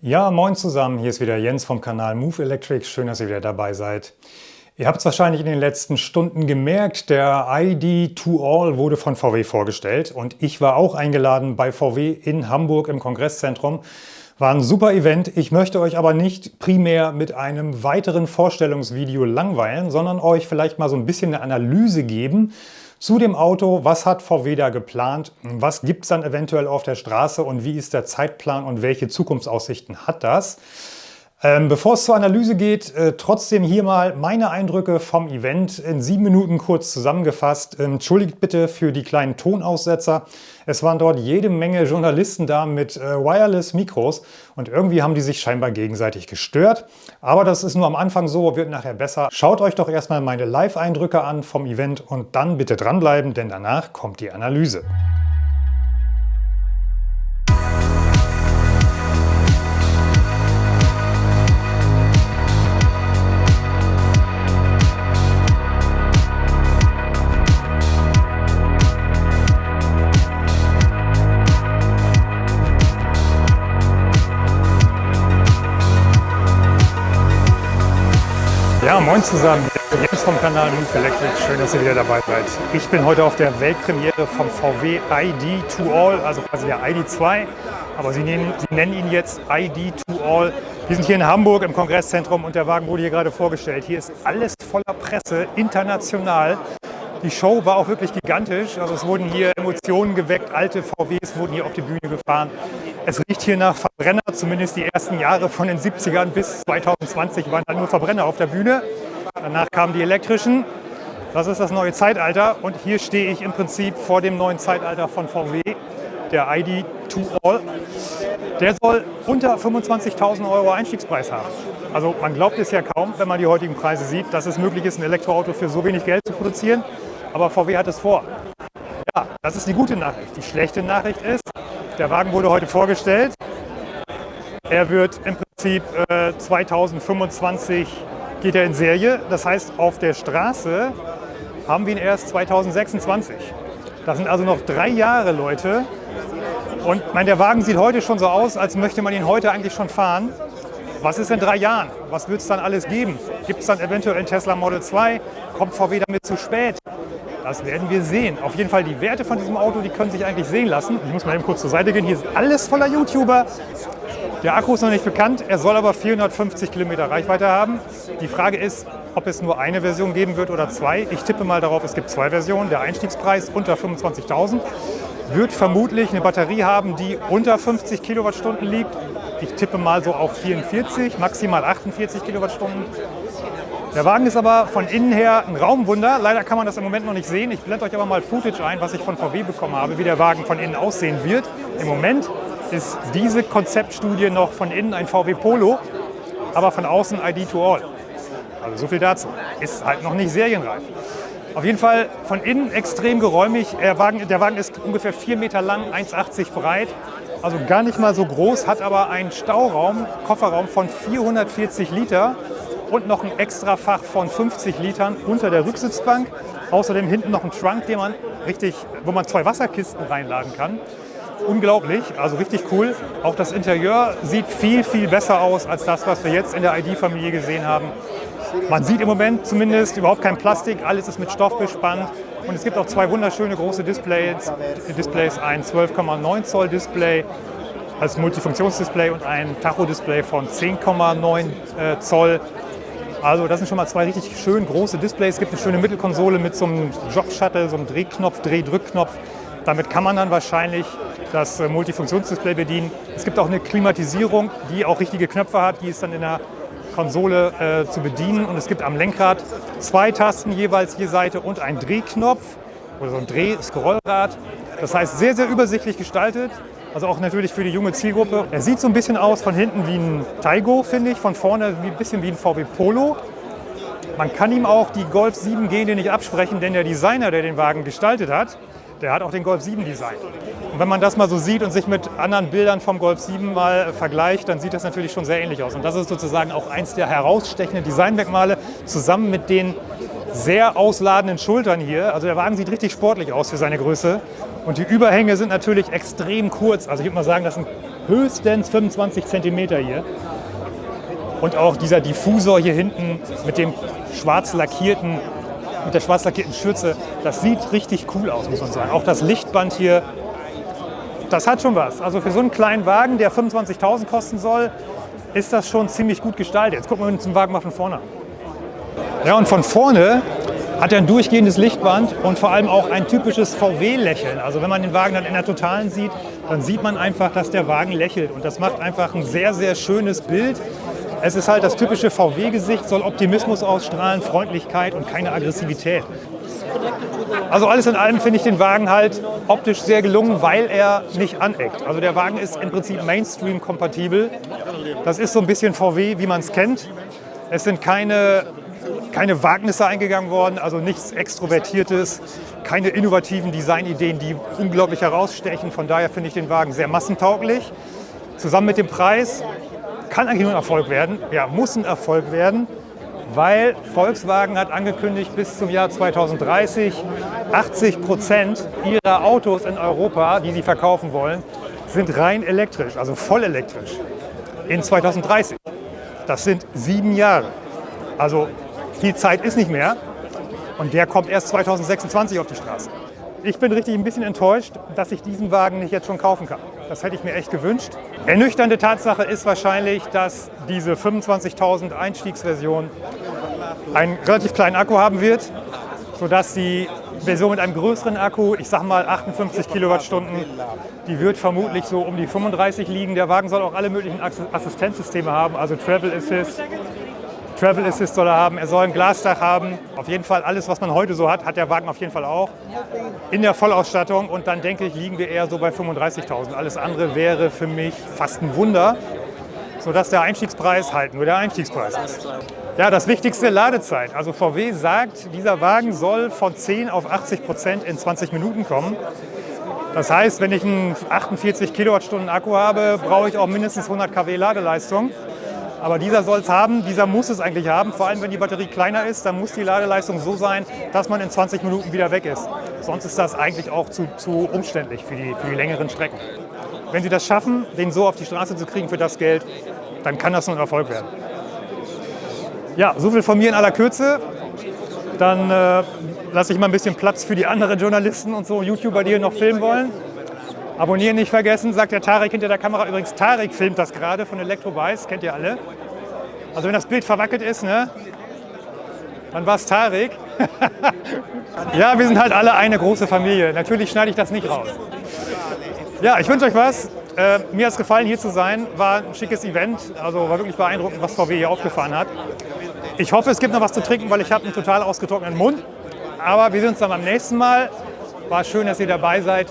Ja, moin zusammen, hier ist wieder Jens vom Kanal Move Electric. Schön, dass ihr wieder dabei seid. Ihr habt es wahrscheinlich in den letzten Stunden gemerkt, der ID to All wurde von VW vorgestellt und ich war auch eingeladen bei VW in Hamburg im Kongresszentrum. War ein super Event. Ich möchte euch aber nicht primär mit einem weiteren Vorstellungsvideo langweilen, sondern euch vielleicht mal so ein bisschen eine Analyse geben, zu dem Auto, was hat VW da geplant, was gibt es dann eventuell auf der Straße und wie ist der Zeitplan und welche Zukunftsaussichten hat das? Ähm, bevor es zur Analyse geht, äh, trotzdem hier mal meine Eindrücke vom Event in sieben Minuten kurz zusammengefasst. Ähm, entschuldigt bitte für die kleinen Tonaussetzer. Es waren dort jede Menge Journalisten da mit äh, Wireless-Mikros und irgendwie haben die sich scheinbar gegenseitig gestört. Aber das ist nur am Anfang so, wird nachher besser. Schaut euch doch erstmal meine Live-Eindrücke an vom Event und dann bitte dranbleiben, denn danach kommt die Analyse. Moin zusammen. Jens vom Kanal Move Electric. Schön, dass ihr wieder dabei seid. Ich bin heute auf der Weltpremiere vom VW ID to All, also quasi der ID2. Aber Sie nennen, Sie nennen ihn jetzt ID to All. Wir sind hier in Hamburg im Kongresszentrum und der Wagen wurde hier gerade vorgestellt. Hier ist alles voller Presse, international. Die Show war auch wirklich gigantisch. Also es wurden hier Emotionen geweckt, alte VWs wurden hier auf die Bühne gefahren. Es riecht hier nach Verbrenner, zumindest die ersten Jahre von den 70ern bis 2020 waren da nur Verbrenner auf der Bühne. Danach kamen die elektrischen. Das ist das neue Zeitalter und hier stehe ich im Prinzip vor dem neuen Zeitalter von VW, der ID 2 All. Der soll unter 25.000 Euro Einstiegspreis haben. Also man glaubt es ja kaum, wenn man die heutigen Preise sieht, dass es möglich ist, ein Elektroauto für so wenig Geld zu produzieren aber VW hat es vor. Ja, das ist die gute Nachricht. Die schlechte Nachricht ist, der Wagen wurde heute vorgestellt. Er wird im Prinzip äh, 2025 geht er in Serie. Das heißt, auf der Straße haben wir ihn erst 2026. Das sind also noch drei Jahre, Leute. Und mein, der Wagen sieht heute schon so aus, als möchte man ihn heute eigentlich schon fahren. Was ist in drei Jahren? Was wird es dann alles geben? Gibt es dann eventuell einen Tesla Model 2? Kommt VW damit zu spät? Das werden wir sehen. Auf jeden Fall die Werte von diesem Auto, die können sich eigentlich sehen lassen. Ich muss mal eben kurz zur Seite gehen. Hier ist alles voller YouTuber. Der Akku ist noch nicht bekannt, er soll aber 450 Kilometer Reichweite haben. Die Frage ist, ob es nur eine Version geben wird oder zwei. Ich tippe mal darauf, es gibt zwei Versionen. Der Einstiegspreis unter 25.000 wird vermutlich eine Batterie haben, die unter 50 Kilowattstunden liegt. Ich tippe mal so auf 44, maximal 48 Kilowattstunden. Der Wagen ist aber von innen her ein Raumwunder. Leider kann man das im Moment noch nicht sehen. Ich blende euch aber mal Footage ein, was ich von VW bekommen habe, wie der Wagen von innen aussehen wird. Im Moment ist diese Konzeptstudie noch von innen ein VW Polo, aber von außen ID to All. Also so viel dazu. Ist halt noch nicht serienreif. Auf jeden Fall von innen extrem geräumig. Der Wagen, der Wagen ist ungefähr 4 Meter lang, 1,80 breit. Also gar nicht mal so groß, hat aber einen Stauraum, Kofferraum von 440 Liter und noch ein extra Fach von 50 Litern unter der Rücksitzbank. Außerdem hinten noch ein Trunk, den man richtig, wo man zwei Wasserkisten reinladen kann. Unglaublich, also richtig cool. Auch das Interieur sieht viel, viel besser aus als das, was wir jetzt in der ID-Familie gesehen haben. Man sieht im Moment zumindest überhaupt kein Plastik, alles ist mit Stoff bespannt. Und es gibt auch zwei wunderschöne große Displays, Displays ein 12,9 Zoll Display als Multifunktionsdisplay und ein Tacho-Display von 10,9 äh, Zoll. Also das sind schon mal zwei richtig schön große Displays. Es gibt eine schöne Mittelkonsole mit so einem Jog-Shuttle, so einem Drehknopf, Dreh-Drückknopf. Damit kann man dann wahrscheinlich das äh, Multifunktionsdisplay bedienen. Es gibt auch eine Klimatisierung, die auch richtige Knöpfe hat. Die ist dann in der Konsole äh, zu bedienen. Und es gibt am Lenkrad zwei Tasten jeweils je Seite und einen Drehknopf oder so ein Dreh-Scrollrad. Das heißt, sehr, sehr übersichtlich gestaltet. Also auch natürlich für die junge Zielgruppe. Er sieht so ein bisschen aus von hinten wie ein Taigo, finde ich. Von vorne ein bisschen wie ein VW Polo. Man kann ihm auch die Golf 7 Gene nicht absprechen, denn der Designer, der den Wagen gestaltet hat, der hat auch den Golf 7 designt. Und wenn man das mal so sieht und sich mit anderen Bildern vom Golf 7 mal vergleicht, dann sieht das natürlich schon sehr ähnlich aus. Und das ist sozusagen auch eins der herausstechenden Designmerkmale, zusammen mit den sehr ausladenden Schultern hier. Also der Wagen sieht richtig sportlich aus für seine Größe. Und die Überhänge sind natürlich extrem kurz. Also ich würde mal sagen, das sind höchstens 25 cm hier. Und auch dieser Diffusor hier hinten mit dem schwarz lackierten, mit der schwarz lackierten Schürze, das sieht richtig cool aus, muss man sagen. Auch das Lichtband hier, das hat schon was. Also für so einen kleinen Wagen, der 25.000 kosten soll, ist das schon ziemlich gut gestaltet. Jetzt gucken wir uns den Wagen mal von vorne an. Ja, und von vorne hat er ein durchgehendes Lichtband und vor allem auch ein typisches VW-Lächeln. Also wenn man den Wagen dann in der Totalen sieht, dann sieht man einfach, dass der Wagen lächelt. Und das macht einfach ein sehr, sehr schönes Bild. Es ist halt das typische VW-Gesicht, soll Optimismus ausstrahlen, Freundlichkeit und keine Aggressivität. Also alles in allem finde ich den Wagen halt optisch sehr gelungen, weil er nicht aneckt. Also der Wagen ist im Prinzip Mainstream-kompatibel. Das ist so ein bisschen VW, wie man es kennt. Es sind keine keine Wagnisse eingegangen worden, also nichts Extrovertiertes, keine innovativen Designideen, die unglaublich herausstechen. Von daher finde ich den Wagen sehr massentauglich. Zusammen mit dem Preis kann eigentlich nur ein Erfolg werden, ja, muss ein Erfolg werden, weil Volkswagen hat angekündigt, bis zum Jahr 2030 80 Prozent ihrer Autos in Europa, die sie verkaufen wollen, sind rein elektrisch, also voll elektrisch. In 2030. Das sind sieben Jahre. Also viel Zeit ist nicht mehr und der kommt erst 2026 auf die Straße. Ich bin richtig ein bisschen enttäuscht, dass ich diesen Wagen nicht jetzt schon kaufen kann. Das hätte ich mir echt gewünscht. Ernüchternde Tatsache ist wahrscheinlich, dass diese 25.000 Einstiegsversion einen relativ kleinen Akku haben wird, sodass die Version mit einem größeren Akku, ich sag mal 58 Kilowattstunden, die wird vermutlich so um die 35 liegen. Der Wagen soll auch alle möglichen Assistenzsysteme haben, also Travel Assist, Travel Assist soll er haben, er soll ein Glasdach haben. Auf jeden Fall alles, was man heute so hat, hat der Wagen auf jeden Fall auch. In der Vollausstattung und dann denke ich, liegen wir eher so bei 35.000. Alles andere wäre für mich fast ein Wunder, sodass der Einstiegspreis halt nur der Einstiegspreis ist. Ja, das wichtigste Ladezeit. Also VW sagt, dieser Wagen soll von 10 auf 80 Prozent in 20 Minuten kommen. Das heißt, wenn ich einen 48 Kilowattstunden Akku habe, brauche ich auch mindestens 100 kW Ladeleistung. Aber dieser soll es haben, dieser muss es eigentlich haben. Vor allem, wenn die Batterie kleiner ist, dann muss die Ladeleistung so sein, dass man in 20 Minuten wieder weg ist. Sonst ist das eigentlich auch zu, zu umständlich für die, für die längeren Strecken. Wenn Sie das schaffen, den so auf die Straße zu kriegen für das Geld, dann kann das nur ein Erfolg werden. Ja, so viel von mir in aller Kürze. Dann äh, lasse ich mal ein bisschen Platz für die anderen Journalisten und so YouTuber, die hier noch filmen wollen. Abonnieren nicht vergessen, sagt der Tarek hinter der Kamera. Übrigens, Tarek filmt das gerade von Electrobice, kennt ihr alle. Also wenn das Bild verwackelt ist, ne, dann war es Tarek. ja, wir sind halt alle eine große Familie. Natürlich schneide ich das nicht raus. Ja, ich wünsche euch was. Äh, mir hat es gefallen, hier zu sein. War ein schickes Event. Also war wirklich beeindruckend, was VW hier aufgefahren hat. Ich hoffe, es gibt noch was zu trinken, weil ich habe einen total ausgetrockneten Mund. Aber wir sehen uns dann beim nächsten Mal. War schön, dass ihr dabei seid.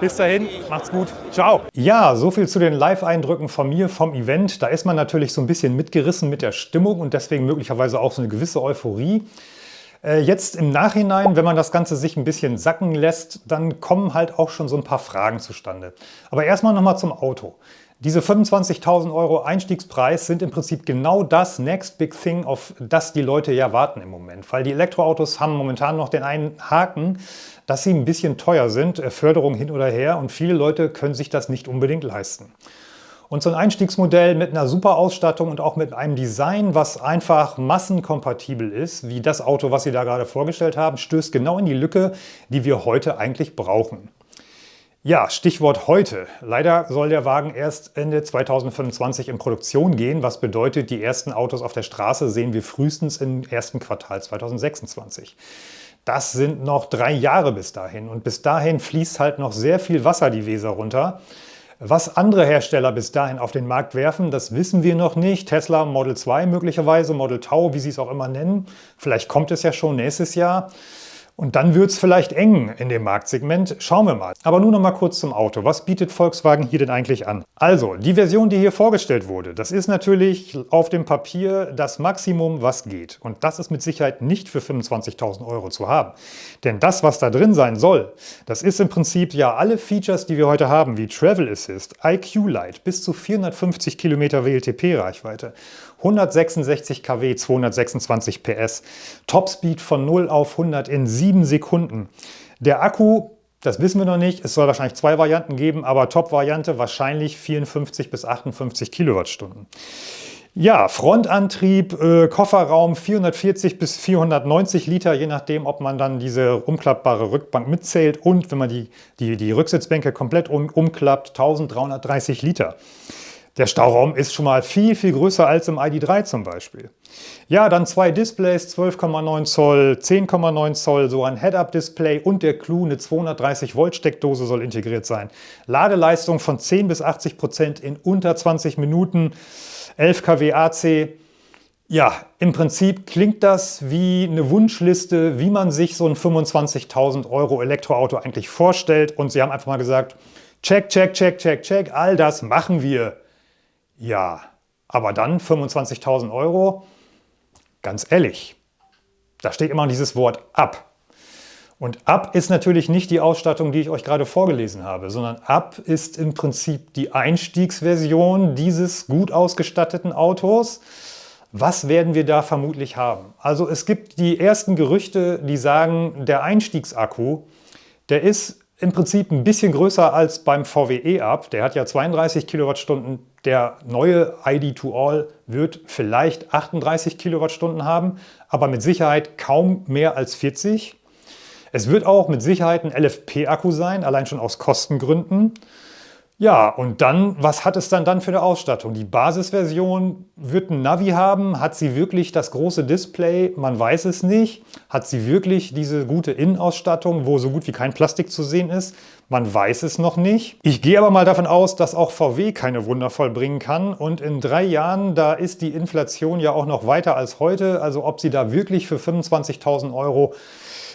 Bis dahin, macht's gut. Ciao. Ja, so viel zu den Live-Eindrücken von mir vom Event. Da ist man natürlich so ein bisschen mitgerissen mit der Stimmung und deswegen möglicherweise auch so eine gewisse Euphorie. Äh, jetzt im Nachhinein, wenn man das Ganze sich ein bisschen sacken lässt, dann kommen halt auch schon so ein paar Fragen zustande. Aber erstmal nochmal zum Auto. Diese 25.000 Euro Einstiegspreis sind im Prinzip genau das Next Big Thing, auf das die Leute ja warten im Moment. Weil die Elektroautos haben momentan noch den einen Haken, dass sie ein bisschen teuer sind, äh, Förderung hin oder her und viele Leute können sich das nicht unbedingt leisten. Und so ein Einstiegsmodell mit einer super Ausstattung und auch mit einem Design, was einfach massenkompatibel ist, wie das Auto, was Sie da gerade vorgestellt haben, stößt genau in die Lücke, die wir heute eigentlich brauchen. Ja, Stichwort heute. Leider soll der Wagen erst Ende 2025 in Produktion gehen, was bedeutet, die ersten Autos auf der Straße sehen wir frühestens im ersten Quartal 2026. Das sind noch drei Jahre bis dahin und bis dahin fließt halt noch sehr viel Wasser die Weser runter. Was andere Hersteller bis dahin auf den Markt werfen, das wissen wir noch nicht. Tesla Model 2 möglicherweise, Model Tau, wie sie es auch immer nennen. Vielleicht kommt es ja schon nächstes Jahr. Und dann wird es vielleicht eng in dem Marktsegment. Schauen wir mal. Aber nun noch mal kurz zum Auto. Was bietet Volkswagen hier denn eigentlich an? Also, die Version, die hier vorgestellt wurde, das ist natürlich auf dem Papier das Maximum, was geht. Und das ist mit Sicherheit nicht für 25.000 Euro zu haben. Denn das, was da drin sein soll, das ist im Prinzip ja alle Features, die wir heute haben, wie Travel Assist, IQ Light, bis zu 450 Kilometer WLTP-Reichweite 166 kW, 226 PS, Topspeed von 0 auf 100 in 7 Sekunden. Der Akku Das wissen wir noch nicht. Es soll wahrscheinlich zwei Varianten geben, aber Top-Variante wahrscheinlich 54 bis 58 Kilowattstunden. Ja, Frontantrieb, äh, Kofferraum 440 bis 490 Liter, je nachdem, ob man dann diese umklappbare Rückbank mitzählt und wenn man die, die, die Rücksitzbänke komplett um, umklappt, 1330 Liter. Der Stauraum ist schon mal viel, viel größer als im ID.3 zum Beispiel. Ja, dann zwei Displays, 12,9 Zoll, 10,9 Zoll, so ein Head-Up-Display und der Clou, eine 230 Volt Steckdose soll integriert sein. Ladeleistung von 10 bis 80 Prozent in unter 20 Minuten. 11 kW AC. Ja, im Prinzip klingt das wie eine Wunschliste, wie man sich so ein 25.000 Euro Elektroauto eigentlich vorstellt. Und sie haben einfach mal gesagt, check, check, check, check, check, all das machen wir. Ja, aber dann 25.000 Euro, ganz ehrlich, da steht immer dieses Wort ab. Und Up ist natürlich nicht die Ausstattung, die ich euch gerade vorgelesen habe, sondern Up ist im Prinzip die Einstiegsversion dieses gut ausgestatteten Autos. Was werden wir da vermutlich haben? Also es gibt die ersten Gerüchte, die sagen, der Einstiegsakku, der ist im Prinzip ein bisschen größer als beim VW E-Up. Der hat ja 32 Kilowattstunden. Der neue ID2All wird vielleicht 38 Kilowattstunden haben, aber mit Sicherheit kaum mehr als 40. Es wird auch mit Sicherheit ein LFP-Akku sein, allein schon aus Kostengründen. Ja, und dann, was hat es dann dann für eine Ausstattung? Die Basisversion wird ein Navi haben. Hat sie wirklich das große Display? Man weiß es nicht. Hat sie wirklich diese gute Innenausstattung, wo so gut wie kein Plastik zu sehen ist? Man weiß es noch nicht. Ich gehe aber mal davon aus, dass auch VW keine Wunder vollbringen kann. Und in drei Jahren, da ist die Inflation ja auch noch weiter als heute. Also ob sie da wirklich für 25.000 Euro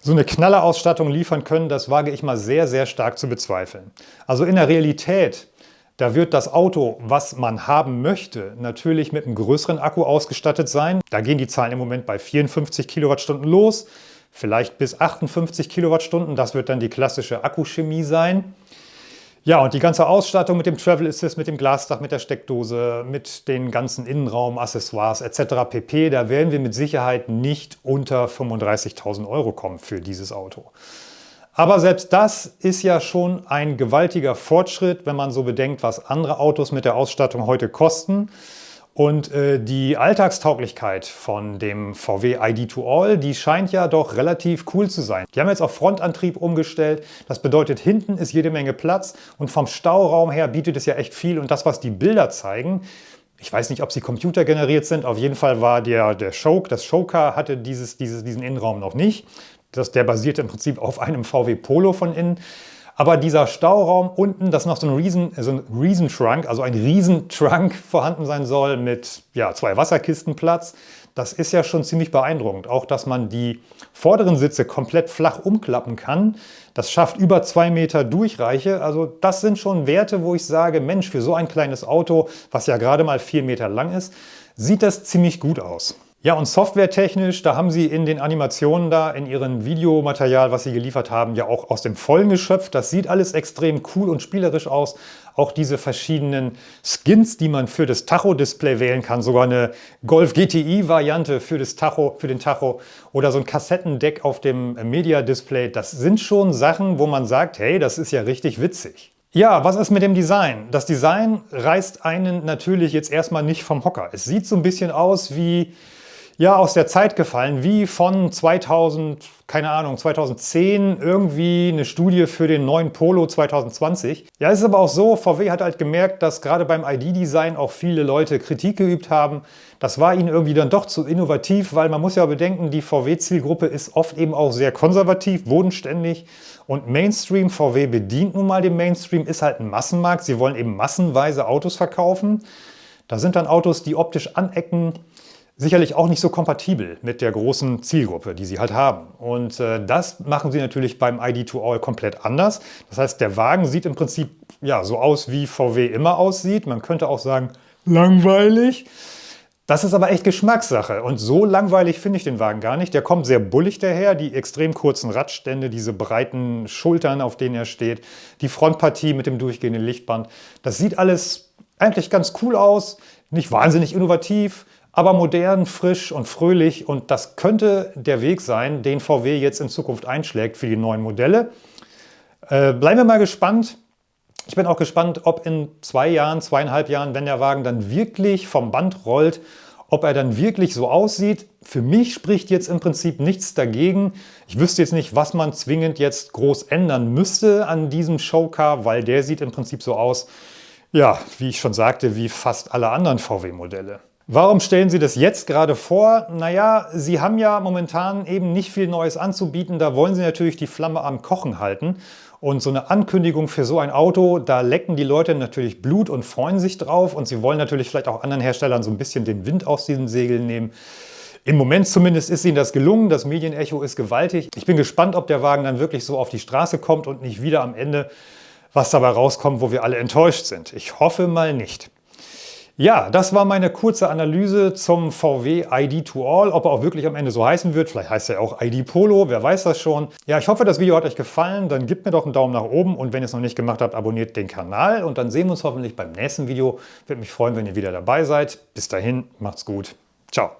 so eine Knallerausstattung liefern können, das wage ich mal sehr, sehr stark zu bezweifeln. Also in der Realität, da wird das Auto, was man haben möchte, natürlich mit einem größeren Akku ausgestattet sein. Da gehen die Zahlen im Moment bei 54 Kilowattstunden los, vielleicht bis 58 Kilowattstunden. Das wird dann die klassische Akkuchemie sein. Ja, und die ganze Ausstattung mit dem Travel Assist, mit dem Glasdach, mit der Steckdose, mit den ganzen Innenraum-Accessoires etc. pp. Da werden wir mit Sicherheit nicht unter 35.000 Euro kommen für dieses Auto. Aber selbst das ist ja schon ein gewaltiger Fortschritt, wenn man so bedenkt, was andere Autos mit der Ausstattung heute kosten. Und äh, die Alltagstauglichkeit von dem VW ID2All, die scheint ja doch relativ cool zu sein. Die haben jetzt auf Frontantrieb umgestellt. Das bedeutet, hinten ist jede Menge Platz und vom Stauraum her bietet es ja echt viel. Und das, was die Bilder zeigen, ich weiß nicht, ob sie computergeneriert sind. Auf jeden Fall war der, der Show, das Showcar hatte dieses, dieses, diesen Innenraum noch nicht. Das, der basiert im Prinzip auf einem VW Polo von innen. Aber dieser Stauraum unten, dass noch so ein Riesen, so ein Riesentrunk, also ein Riesentrunk vorhanden sein soll mit ja, zwei Wasserkistenplatz, das ist ja schon ziemlich beeindruckend. Auch, dass man die vorderen Sitze komplett flach umklappen kann, das schafft über zwei Meter Durchreiche. Also das sind schon Werte, wo ich sage, Mensch, für so ein kleines Auto, was ja gerade mal vier Meter lang ist, sieht das ziemlich gut aus. Ja, und softwaretechnisch, da haben Sie in den Animationen da, in Ihrem Videomaterial, was Sie geliefert haben, ja auch aus dem Vollen geschöpft. Das sieht alles extrem cool und spielerisch aus. Auch diese verschiedenen Skins, die man für das Tacho-Display wählen kann. Sogar eine Golf GTI-Variante für das Tacho, für den Tacho oder so ein Kassettendeck auf dem Media-Display. Das sind schon Sachen, wo man sagt, hey, das ist ja richtig witzig. Ja, was ist mit dem Design? Das Design reißt einen natürlich jetzt erstmal nicht vom Hocker. Es sieht so ein bisschen aus wie ja aus der Zeit gefallen, wie von 2000, keine Ahnung, 2010 irgendwie eine Studie für den neuen Polo 2020. Ja, es ist aber auch so, VW hat halt gemerkt, dass gerade beim ID-Design auch viele Leute Kritik geübt haben. Das war ihnen irgendwie dann doch zu innovativ, weil man muss ja bedenken, die VW-Zielgruppe ist oft eben auch sehr konservativ, bodenständig und Mainstream. VW bedient nun mal den Mainstream, ist halt ein Massenmarkt. Sie wollen eben massenweise Autos verkaufen. Da sind dann Autos, die optisch anecken, sicherlich auch nicht so kompatibel mit der großen Zielgruppe, die sie halt haben. Und äh, das machen sie natürlich beim ID2All komplett anders. Das heißt, der Wagen sieht im Prinzip ja, so aus, wie VW immer aussieht. Man könnte auch sagen, langweilig. Das ist aber echt Geschmackssache und so langweilig finde ich den Wagen gar nicht. Der kommt sehr bullig daher, die extrem kurzen Radstände, diese breiten Schultern, auf denen er steht, die Frontpartie mit dem durchgehenden Lichtband. Das sieht alles eigentlich ganz cool aus, nicht wahnsinnig innovativ, aber modern, frisch und fröhlich und das könnte der Weg sein, den VW jetzt in Zukunft einschlägt für die neuen Modelle. äh, bleiben wir mal gespannt. Ich bin auch gespannt, ob in zwei Jahren, zweieinhalb Jahren, wenn der Wagen dann wirklich vom Band rollt, ob er dann wirklich so aussieht. Für mich spricht jetzt im Prinzip nichts dagegen. Ich wüsste jetzt nicht, was man zwingend jetzt groß ändern müsste an diesem Showcar, weil der sieht im Prinzip so aus, ja, wie ich schon sagte, wie fast alle anderen VW-Modelle. Warum stellen Sie das jetzt gerade vor? Naja, Sie haben ja momentan eben nicht viel Neues anzubieten. Da wollen Sie natürlich die Flamme am Kochen halten. Und so eine Ankündigung für so ein Auto, da lecken die Leute natürlich Blut und freuen sich drauf. Und sie wollen natürlich vielleicht auch anderen Herstellern so ein bisschen den Wind aus diesen Segeln nehmen. Im Moment zumindest ist ihnen das gelungen. Das Medienecho ist gewaltig. Ich bin gespannt, ob der Wagen dann wirklich so auf die Straße kommt und nicht wieder am Ende was dabei rauskommt, wo wir alle enttäuscht sind. Ich hoffe mal nicht. Ja, das war meine kurze Analyse zum VW ID to All. Ob er auch wirklich am Ende so heißen wird, vielleicht heißt er auch ID Polo, wer weiß das schon. Ja, ich hoffe, das Video hat euch gefallen. Dann gebt mir doch einen Daumen nach oben und wenn ihr es noch nicht gemacht habt, abonniert den Kanal und dann sehen wir uns hoffentlich beim nächsten Video. Würde mich freuen, wenn ihr wieder dabei seid. Bis dahin, macht's gut. Ciao.